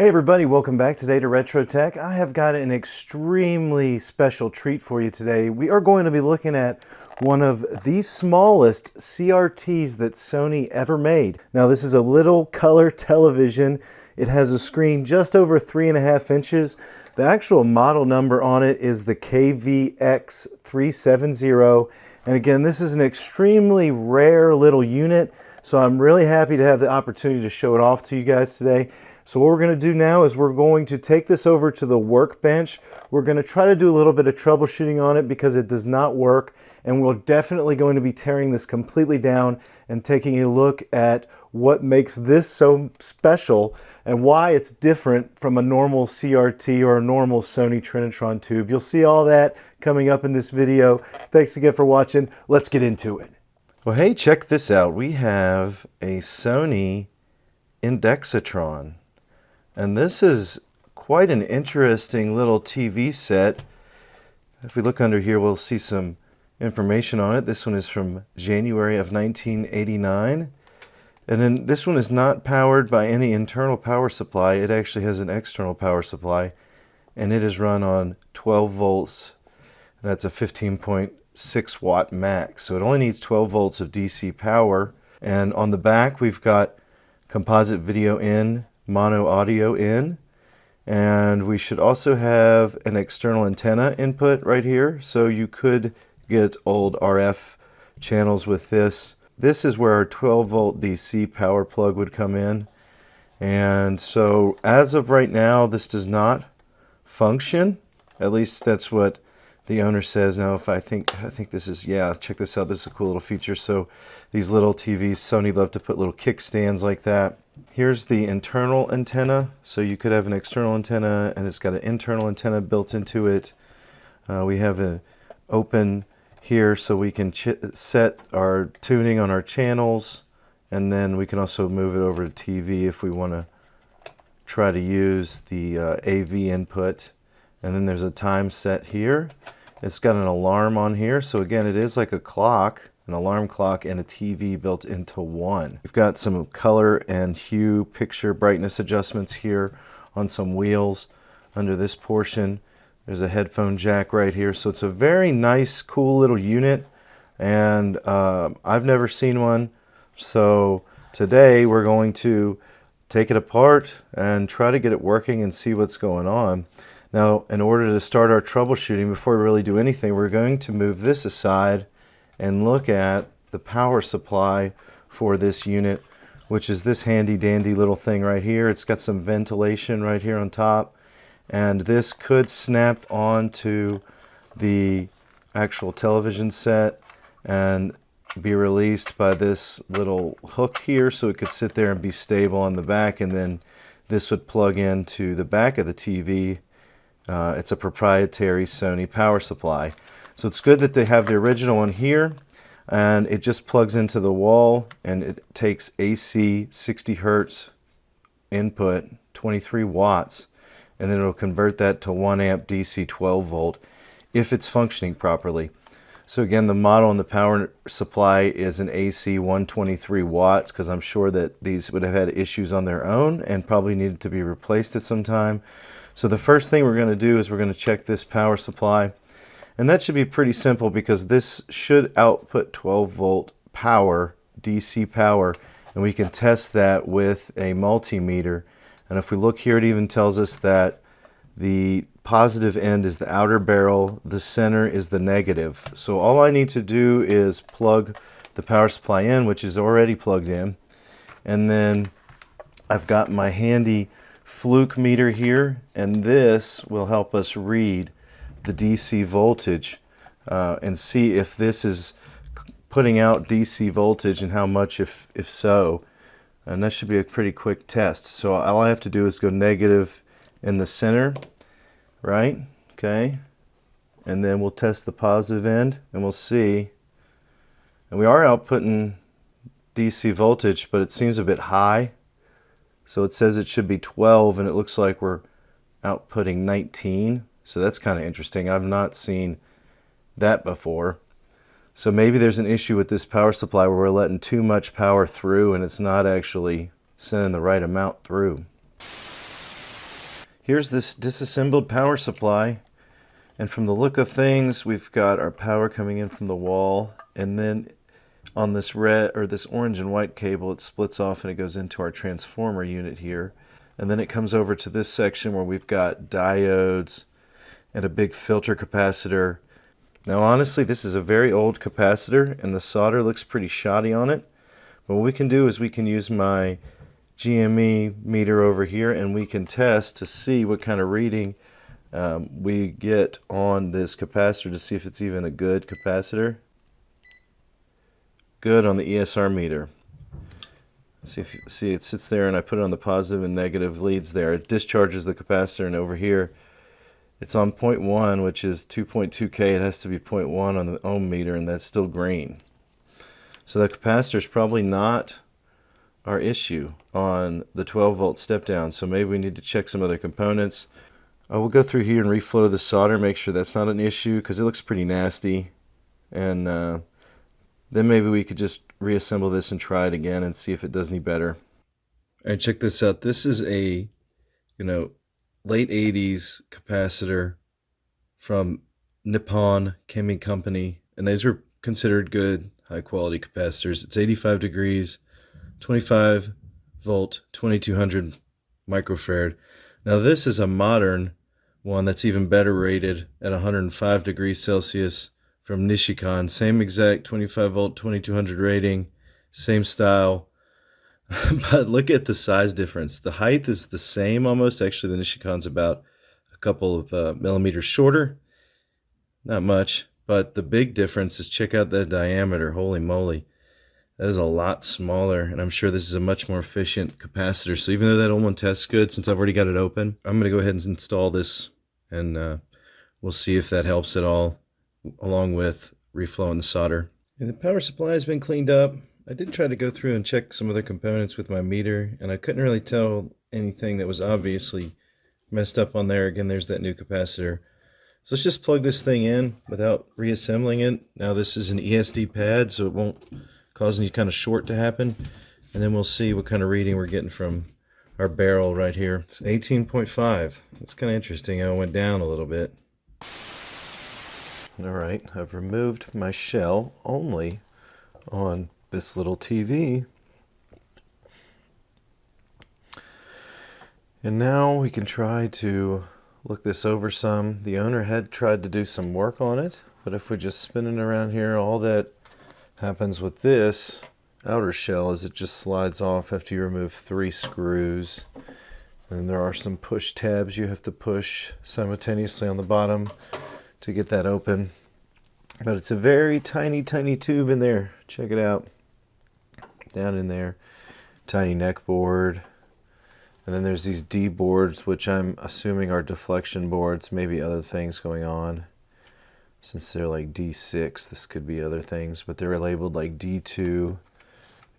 Hey everybody, welcome back today to Retro Tech. I have got an extremely special treat for you today. We are going to be looking at one of the smallest CRTs that Sony ever made. Now this is a little color television. It has a screen just over three and a half inches. The actual model number on it is the KVX370. And again, this is an extremely rare little unit. So I'm really happy to have the opportunity to show it off to you guys today. So what we're going to do now is we're going to take this over to the workbench. We're going to try to do a little bit of troubleshooting on it because it does not work. And we're definitely going to be tearing this completely down and taking a look at what makes this so special and why it's different from a normal CRT or a normal Sony Trinitron tube. You'll see all that coming up in this video. Thanks again for watching. Let's get into it. Well, hey, check this out. We have a Sony Indextron. And this is quite an interesting little TV set. If we look under here, we'll see some information on it. This one is from January of 1989. And then this one is not powered by any internal power supply. It actually has an external power supply. And it is run on 12 volts. And that's a 15.6 watt max. So it only needs 12 volts of DC power. And on the back, we've got composite video in mono audio in. And we should also have an external antenna input right here. So you could get old RF channels with this. This is where our 12 volt DC power plug would come in. And so as of right now, this does not function. At least that's what the owner says. Now, if I think, I think this is, yeah, check this out. This is a cool little feature. So these little TVs, Sony love to put little kickstands like that. Here's the internal antenna. So you could have an external antenna and it's got an internal antenna built into it. Uh, we have an open here so we can set our tuning on our channels and then we can also move it over to TV if we want to try to use the uh, AV input and then there's a time set here it's got an alarm on here so again it is like a clock an alarm clock, and a TV built into one. We've got some color and hue picture brightness adjustments here on some wheels under this portion. There's a headphone jack right here. So it's a very nice, cool little unit. And uh, I've never seen one. So today we're going to take it apart and try to get it working and see what's going on. Now, in order to start our troubleshooting, before we really do anything, we're going to move this aside and look at the power supply for this unit, which is this handy dandy little thing right here. It's got some ventilation right here on top, and this could snap onto the actual television set and be released by this little hook here so it could sit there and be stable on the back and then this would plug into the back of the TV. Uh, it's a proprietary Sony power supply. So it's good that they have the original one here and it just plugs into the wall and it takes AC 60 Hertz input 23 watts and then it'll convert that to 1 amp DC 12 volt if it's functioning properly. So again the model and the power supply is an AC 123 watts because I'm sure that these would have had issues on their own and probably needed to be replaced at some time. So the first thing we're going to do is we're going to check this power supply and that should be pretty simple because this should output 12 volt power, DC power, and we can test that with a multimeter. And if we look here, it even tells us that the positive end is the outer barrel, the center is the negative. So all I need to do is plug the power supply in, which is already plugged in. And then I've got my handy fluke meter here, and this will help us read the DC voltage uh, and see if this is putting out DC voltage and how much if, if so. And that should be a pretty quick test. So all I have to do is go negative in the center, right? Okay. And then we'll test the positive end and we'll see. And we are outputting DC voltage, but it seems a bit high. So it says it should be 12 and it looks like we're outputting 19. So that's kind of interesting. I've not seen that before. So maybe there's an issue with this power supply where we're letting too much power through and it's not actually sending the right amount through. here's this disassembled power supply. And from the look of things, we've got our power coming in from the wall. And then on this red or this orange and white cable, it splits off and it goes into our transformer unit here. And then it comes over to this section where we've got diodes and a big filter capacitor. Now honestly, this is a very old capacitor and the solder looks pretty shoddy on it. But what we can do is we can use my GME meter over here and we can test to see what kind of reading um, we get on this capacitor to see if it's even a good capacitor. Good on the ESR meter. See if see it sits there and I put it on the positive and negative leads there. It discharges the capacitor and over here it's on 0.1 which is 2.2k. It has to be 0.1 on the ohm meter and that's still green. So the capacitor is probably not our issue on the 12 volt step down. So maybe we need to check some other components. I will go through here and reflow the solder, make sure that's not an issue because it looks pretty nasty. And uh, then maybe we could just reassemble this and try it again and see if it does any better. Right, check this out. This is a, you know, late 80s capacitor from Nippon Chemi Company. And these are considered good, high quality capacitors. It's 85 degrees, 25 volt, 2200 microfarad. Now this is a modern one that's even better rated at 105 degrees Celsius from Nichicon. Same exact 25 volt, 2200 rating, same style. but look at the size difference. The height is the same almost. Actually, the Nichicon's about a couple of uh, millimeters shorter. Not much, but the big difference is check out the diameter. Holy moly. That is a lot smaller, and I'm sure this is a much more efficient capacitor. So even though that old one tests good, since I've already got it open, I'm going to go ahead and install this, and uh, we'll see if that helps at all along with reflowing the solder. And the power supply has been cleaned up. I did try to go through and check some other components with my meter, and I couldn't really tell anything that was obviously messed up on there. Again, there's that new capacitor. So let's just plug this thing in without reassembling it. Now this is an ESD pad, so it won't cause any kind of short to happen. And then we'll see what kind of reading we're getting from our barrel right here. It's 18.5. That's kind of interesting how it went down a little bit. All right, I've removed my shell only on this little TV. And now we can try to look this over some. The owner had tried to do some work on it, but if we just spin it around here, all that happens with this outer shell is it just slides off after you remove three screws. And there are some push tabs you have to push simultaneously on the bottom to get that open. But it's a very tiny, tiny tube in there. Check it out. Down in there. Tiny neck board. And then there's these D boards, which I'm assuming are deflection boards, maybe other things going on. Since they're like D6, this could be other things, but they're labeled like D2.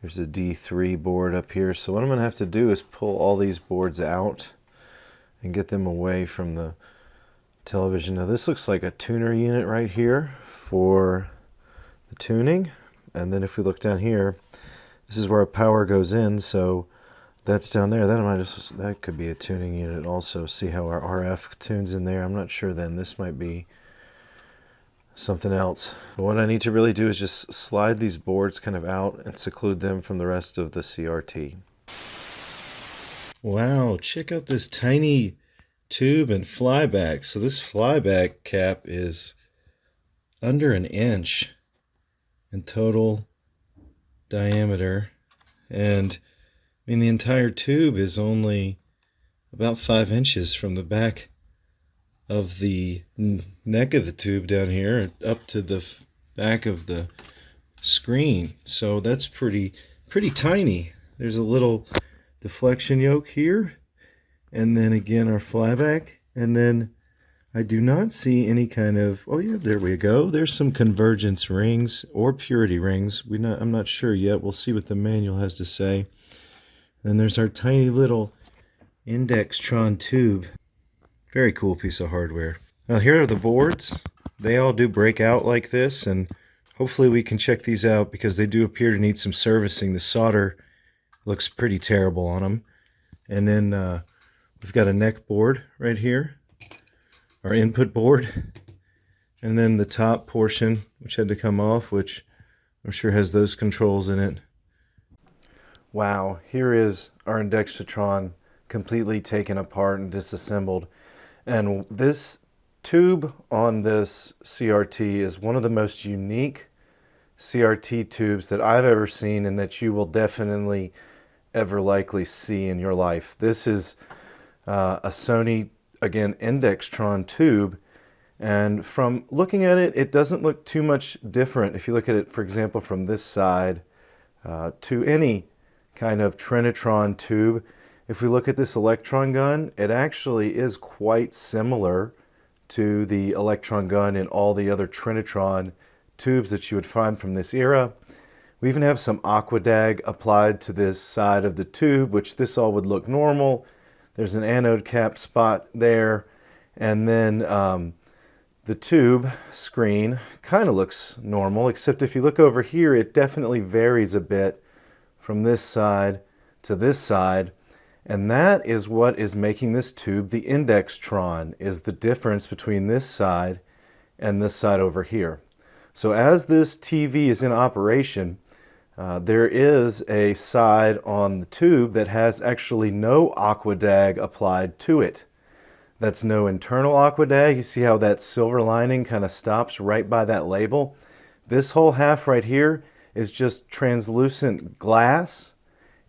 There's a D3 board up here. So what I'm to have to do is pull all these boards out and get them away from the television. Now this looks like a tuner unit right here for the tuning. And then if we look down here, this is where power goes in. So that's down there. That might just that could be a tuning unit also. See how our RF tunes in there. I'm not sure then. This might be something else. But what I need to really do is just slide these boards kind of out and seclude them from the rest of the CRT. Wow, check out this tiny tube and flyback. So this flyback cap is under an inch in total diameter. And I mean, the entire tube is only about five inches from the back of the neck of the tube down here up to the back of the screen. So that's pretty, pretty tiny. There's a little deflection yoke here and then again our flyback and then I do not see any kind of oh yeah there we go. There's some convergence rings or purity rings. We not I'm not sure yet. We'll see what the manual has to say. Then there's our tiny little Indextron tube. Very cool piece of hardware. Now here are the boards. They all do break out like this and hopefully we can check these out because they do appear to need some servicing. The solder looks pretty terrible on them and then uh, We've got a neck board right here, our input board, and then the top portion, which had to come off, which I'm sure has those controls in it. Wow, here is our Indextron completely taken apart and disassembled. And this tube on this CRT is one of the most unique CRT tubes that I've ever seen and that you will definitely ever likely see in your life. This is uh, a Sony, again, Indextron tube. And from looking at it, it doesn't look too much different. If you look at it, for example, from this side uh, to any kind of Trinitron tube, if we look at this electron gun, it actually is quite similar to the electron gun in all the other Trinitron tubes that you would find from this era. We even have some Aquadag applied to this side of the tube, which this all would look normal. There's an anode cap spot there. And then um, the tube screen kind of looks normal, except if you look over here, it definitely varies a bit from this side to this side. And that is what is making this tube the Indextron, is the difference between this side and this side over here. So as this TV is in operation, uh, there is a side on the tube that has actually no Aquadag applied to it. That's no internal Aquadag. You see how that silver lining kind of stops right by that label? This whole half right here is just translucent glass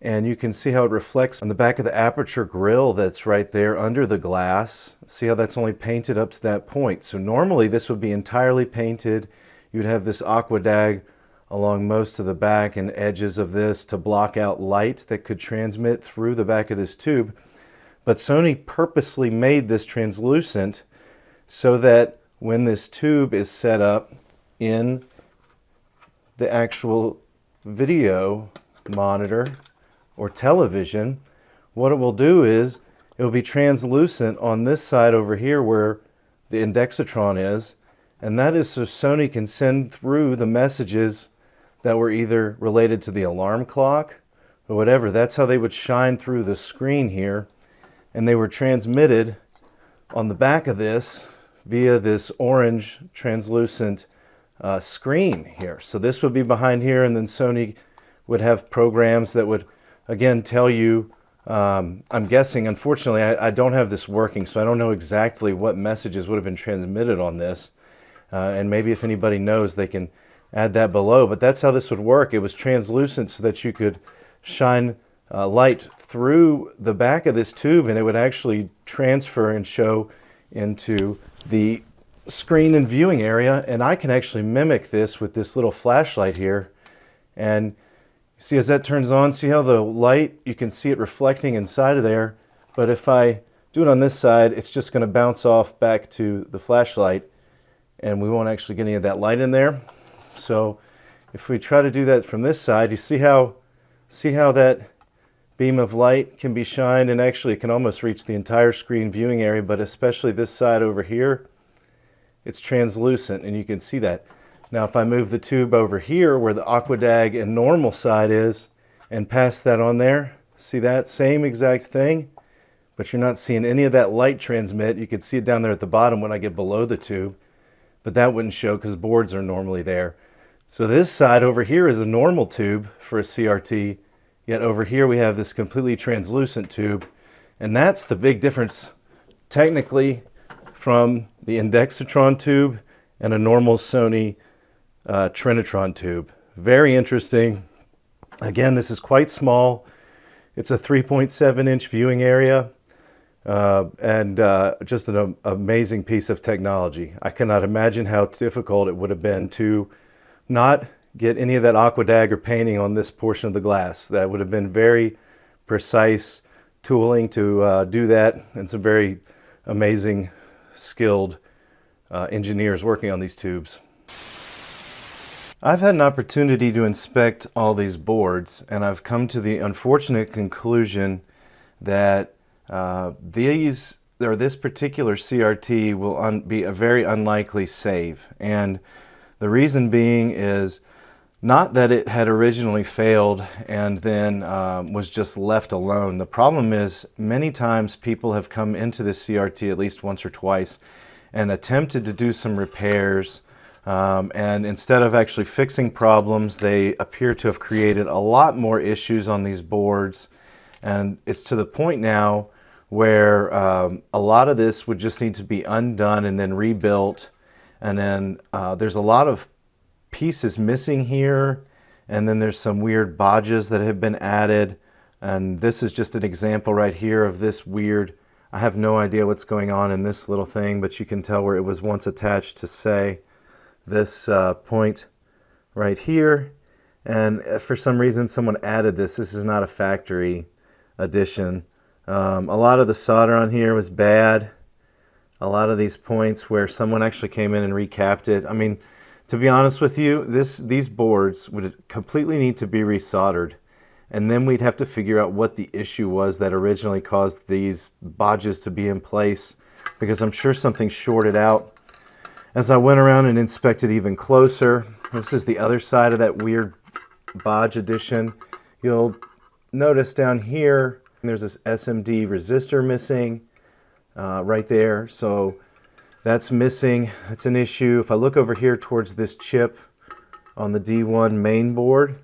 and you can see how it reflects on the back of the aperture grill that's right there under the glass. See how that's only painted up to that point. So normally this would be entirely painted. You'd have this Aquadag along most of the back and edges of this to block out light that could transmit through the back of this tube. But Sony purposely made this translucent so that when this tube is set up in the actual video monitor or television, what it will do is it will be translucent on this side over here where the Indextron is, and that is so Sony can send through the messages that were either related to the alarm clock or whatever. That's how they would shine through the screen here. And they were transmitted on the back of this via this orange translucent uh, screen here. So this would be behind here and then Sony would have programs that would again tell you um, I'm guessing, unfortunately, I, I, don't have this working, so I don't know exactly what messages would have been transmitted on this. Uh, and maybe if anybody knows, they can add that below. But that's how this would work. It was translucent so that you could shine uh, light through the back of this tube and it would actually transfer and show into the screen and viewing area. And I can actually mimic this with this little flashlight here. And see as that turns on, see how the light, you can see it reflecting inside of there. But if I do it on this side, it's just going to bounce off back to the flashlight and we won't actually get any of that light in there. So if we try to do that from this side, you see how, see how that beam of light can be shined and actually it can almost reach the entire screen viewing area, but especially this side over here, it's translucent and you can see that. Now if I move the tube over here where the Aquadag and normal side is and pass that on there, see that same exact thing, but you're not seeing any of that light transmit. You can see it down there at the bottom when I get below the tube, but that wouldn't show because boards are normally there. So this side over here is a normal tube for a CRT, yet over here we have this completely translucent tube. And that's the big difference technically from the Indextron tube and a normal Sony uh, Trinitron tube. Very interesting. Again, this is quite small. It's a 3.7 inch viewing area uh, and uh, just an amazing piece of technology. I cannot imagine how difficult it would have been to not get any of that aqua or painting on this portion of the glass. That would have been very precise tooling to uh, do that and some very amazing skilled uh, engineers working on these tubes. I've had an opportunity to inspect all these boards and I've come to the unfortunate conclusion that uh, these or this particular CRT will be a very unlikely save and the reason being is Not that it had originally failed and then um, was just left alone. The problem is many times people have come into this CRT at least once or twice and attempted to do some repairs um, and instead of actually fixing problems, they appear to have created a lot more issues on these boards. And it's to the point now where um, a lot of this would just need to be undone and then rebuilt. And then uh, there's a lot of pieces missing here. And then there's some weird bodges that have been added. And this is just an example right here of this weird, I have no idea what's going on in this little thing, but you can tell where it was once attached to say this uh, point right here. And uh, for some reason, someone added this. This is not a factory addition. Um, a lot of the solder on here was bad. A lot of these points where someone actually came in and recapped it. I mean, to be honest with you, this these boards would completely need to be resoldered. And then we'd have to figure out what the issue was that originally caused these bodges to be in place because I'm sure something shorted out as I went around and inspected even closer, this is the other side of that weird bodge addition. You'll notice down here, there's this SMD resistor missing uh, right there. So that's missing. That's an issue. If I look over here towards this chip on the D1 main board,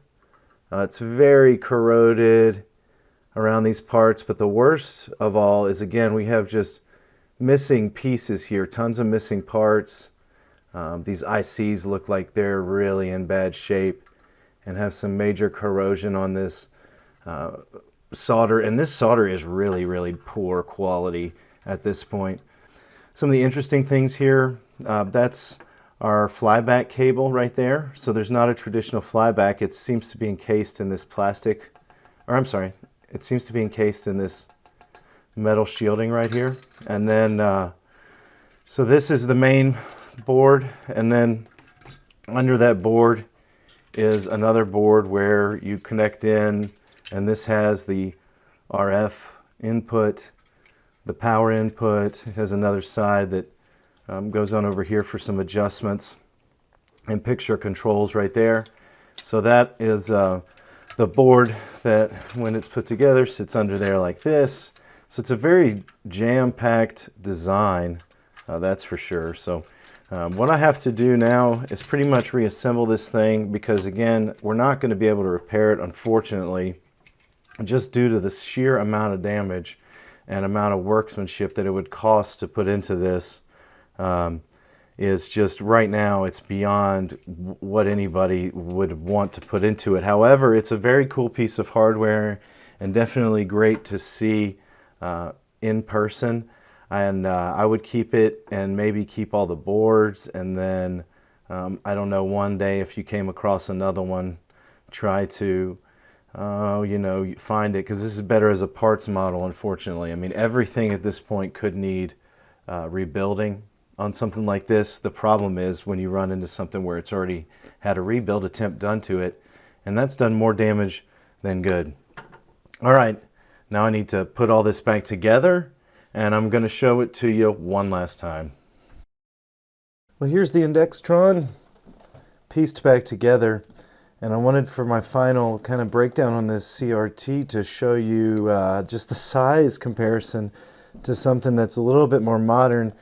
uh, it's very corroded around these parts. But the worst of all is, again, we have just missing pieces here, tons of missing parts. Um, these ICs look like they're really in bad shape and have some major corrosion on this uh, solder. And this solder is really, really poor quality at this point. Some of the interesting things here, uh, that's our flyback cable right there. So there's not a traditional flyback. It seems to be encased in this plastic, or I'm sorry, it seems to be encased in this metal shielding right here. And then, uh, so this is the main board and then under that board is another board where you connect in and this has the RF input, the power input. It has another side that um, goes on over here for some adjustments and picture controls right there. So that is uh, the board that when it's put together sits under there like this. So it's a very jam-packed design, uh, that's for sure. So um, what I have to do now is pretty much reassemble this thing because again, we're not going to be able to repair it, unfortunately, just due to the sheer amount of damage and amount of workmanship that it would cost to put into this um, is just right now it's beyond what anybody would want to put into it. However, it's a very cool piece of hardware and definitely great to see uh, in person and uh, I would keep it and maybe keep all the boards and then um, I don't know one day if you came across another one try to uh, you know you find it because this is better as a parts model unfortunately I mean everything at this point could need uh, rebuilding on something like this the problem is when you run into something where it's already had a rebuild attempt done to it and that's done more damage than good all right now I need to put all this back together and I'm going to show it to you one last time. Well, here's the Indextron pieced back together. And I wanted for my final kind of breakdown on this CRT to show you uh, just the size comparison to something that's a little bit more modern.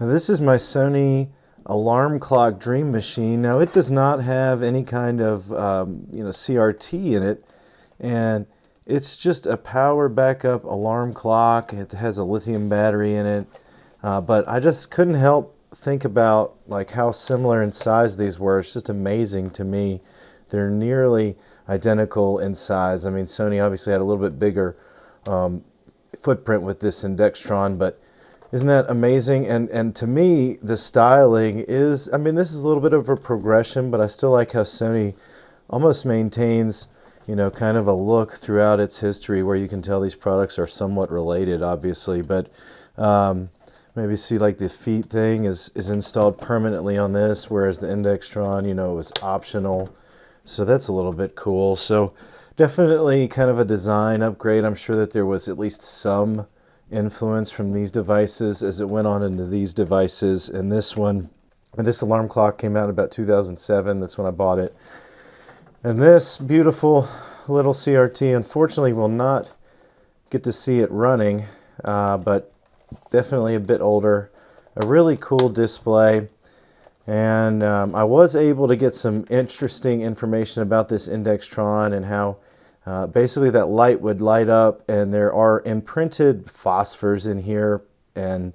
Now, this is my Sony alarm clock dream machine. Now it does not have any kind of um, you know CRT in it and it's just a power backup alarm clock. It has a lithium battery in it. Uh, but I just couldn't help think about like how similar in size these were. It's just amazing to me. They're nearly identical in size. I mean, Sony obviously had a little bit bigger um, footprint with this Indextron, but isn't that amazing? And and to me, the styling is, I mean, this is a little bit of a progression, but I still like how Sony almost maintains you know, kind of a look throughout its history where you can tell these products are somewhat related, obviously, but um, maybe see like the feet thing is, is installed permanently on this, whereas the Indextron, you know, was optional. So that's a little bit cool. So definitely kind of a design upgrade. I'm sure that there was at least some influence from these devices as it went on into these devices. And this one, and this alarm clock came out about 2007. That's when I bought it. And this beautiful little CRT unfortunately will not get to see it running, uh, but definitely a bit older. A really cool display. And um, I was able to get some interesting information about this Indextron and how uh, basically that light would light up and there are imprinted phosphors in here and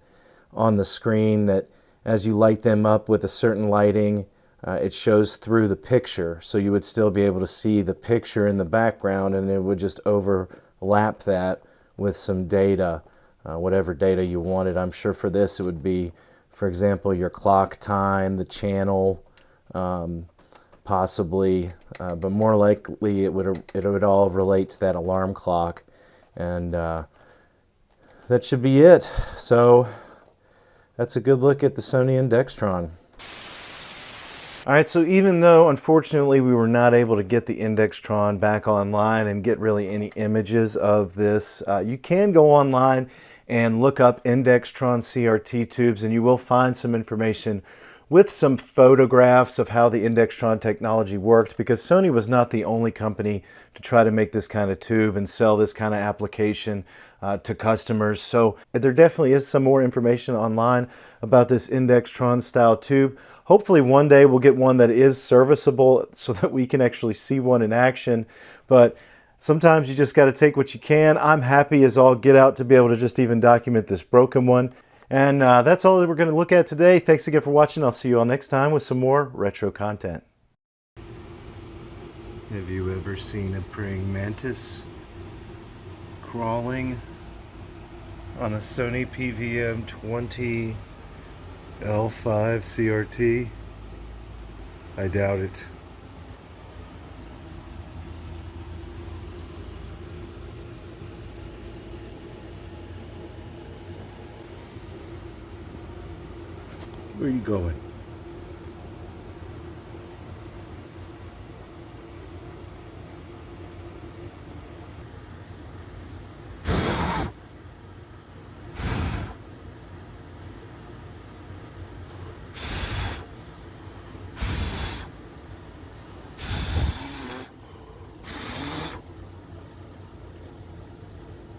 on the screen that as you light them up with a certain lighting, uh, it shows through the picture. So you would still be able to see the picture in the background and it would just overlap that with some data, uh, whatever data you wanted. I'm sure for this it would be, for example, your clock time, the channel, um, possibly, uh, but more likely it would, it would all relate to that alarm clock. And uh, that should be it. So that's a good look at the Sony Indextron. All right, so even though unfortunately we were not able to get the Indextron back online and get really any images of this, uh, you can go online and look up Indextron CRT tubes and you will find some information with some photographs of how the Indextron technology worked because Sony was not the only company to try to make this kind of tube and sell this kind of application uh, to customers. So there definitely is some more information online about this Indextron style tube. Hopefully one day we'll get one that is serviceable so that we can actually see one in action. But sometimes you just got to take what you can. I'm happy as all get out to be able to just even document this broken one. And uh, that's all that we're going to look at today. Thanks again for watching. I'll see you all next time with some more retro content. Have you ever seen a praying mantis crawling on a Sony PVM 20 L5 CRT? I doubt it. Where are you going?